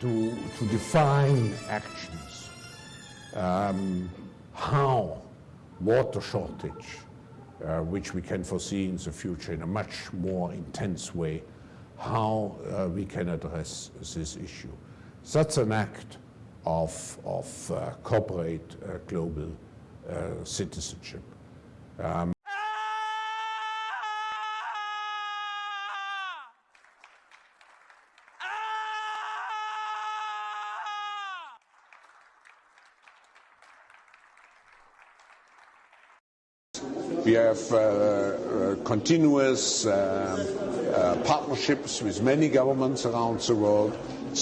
to, to define actions, um, how water shortage, uh, which we can foresee in the future in a much more intense way, how uh, we can address this issue. That's an act of, of uh, corporate uh, global uh, citizenship. Um, We have uh, uh, continuous uh, uh, partnerships with many governments around the world.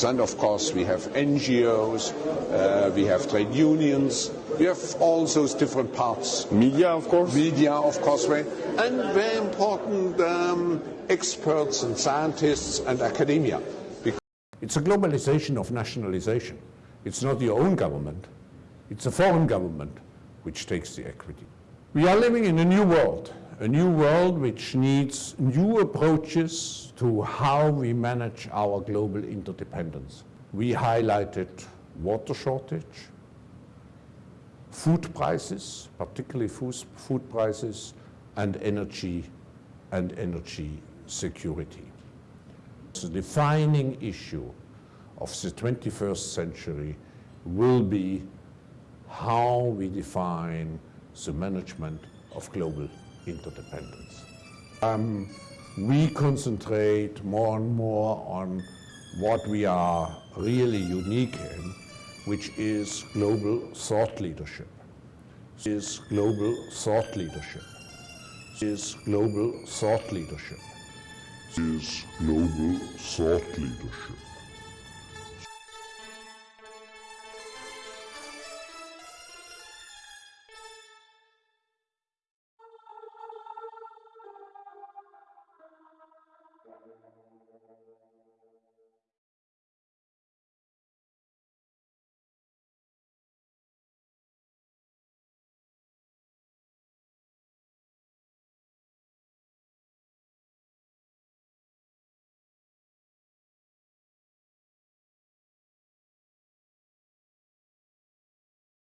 And of course, we have NGOs, uh, we have trade unions, we have all those different parts. Media, of course. Media, of course, very, and very important um, experts and scientists and academia. It's a globalization of nationalization. It's not your own government, it's a foreign government which takes the equity. We are living in a new world, a new world which needs new approaches to how we manage our global interdependence. We highlighted water shortage, food prices, particularly food prices, and energy and energy security. The defining issue of the 21st century will be how we define the management of global interdependence. Um, we concentrate more and more on what we are really unique in, which is global thought leadership. Is global thought leadership. Is global thought leadership. Is global thought leadership.